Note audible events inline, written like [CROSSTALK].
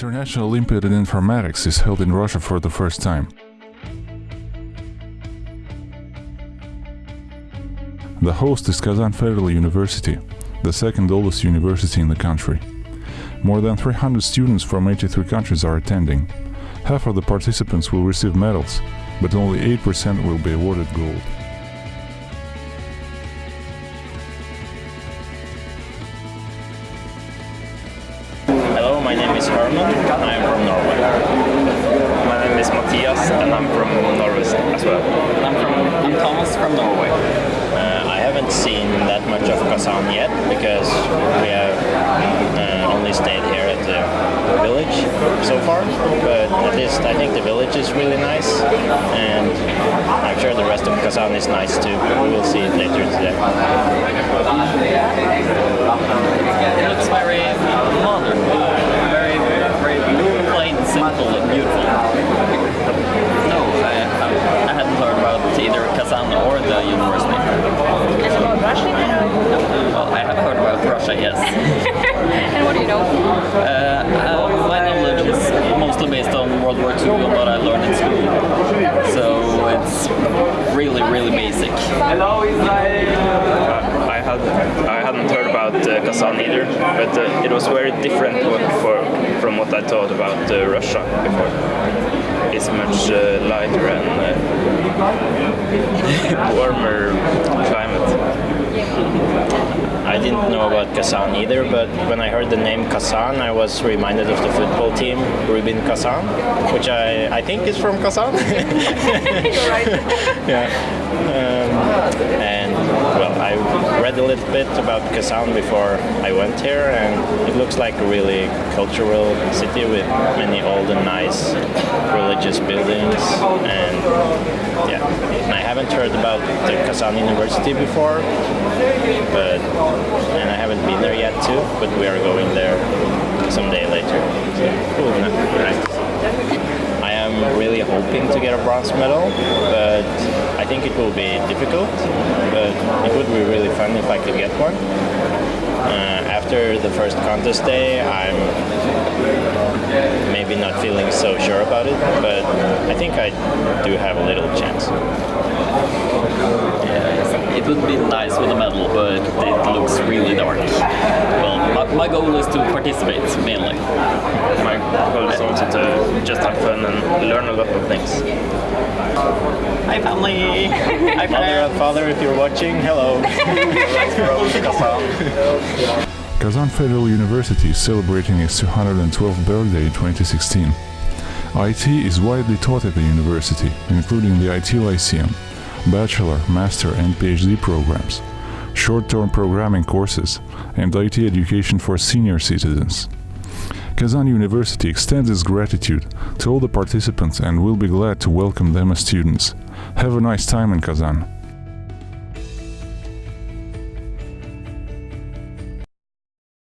International Olympiad in Informatics is held in Russia for the first time. The host is Kazan Federal University, the second oldest university in the country. More than 300 students from 83 countries are attending. Half of the participants will receive medals, but only 8% will be awarded gold. My name is Herman. and I am from Norway. My name is Matthias and I'm from Norway as well. I'm from I'm Thomas from Norway. Uh, I haven't seen that much of Kazan yet because we have uh, only stayed here at the village so far. But at least I think the village is really nice, and I'm sure the rest of Kazan is nice too. We will see it later today. It looks very modern, very very plain, simple, and beautiful. No, I, I hadn't heard about either Kazan or the university. And about Russia? Well, I have heard about Russia, yes. [LAUGHS] and what do you know? Uh, uh, my knowledge is mostly based on World War II and what I learned in school. So it's really, really basic. I had I hadn't heard about uh, Kazan either, but uh, it was very different for, from what I thought about uh, Russia before. It's much uh, lighter and uh, [LAUGHS] warmer climate. I didn't know about Kazan either, but when I heard the name Kazan, I was reminded of the football team Rubin Kazan, which I, I think is from Kazan. You're right. [LAUGHS] yeah. Um, and well, I read a little bit about Kazan before I went here, and it looks like a really cultural city with many old and nice religious buildings. And yeah, haven't heard about the Kazan University before, but and I haven't been there yet too. But we are going there someday later. So, cool. I am really hoping to get a bronze medal, but I think it will be difficult. But it would be really fun if I could get one. After the first contest day, I'm maybe not feeling so sure about it, but I think I do have a little chance. It would be nice with a medal, but it looks really dark. Well, my, my goal is to participate mainly. My goal is also to just have fun and learn a lot of things. Hi family! Hi Mother, father, if you're watching, hello. [LAUGHS] Kazan Federal University is celebrating its 212th birthday in 2016. IT is widely taught at the university, including the IT Lyceum, bachelor, master and PhD programs, short-term programming courses, and IT education for senior citizens. Kazan University extends its gratitude to all the participants and will be glad to welcome them as students. Have a nice time in Kazan.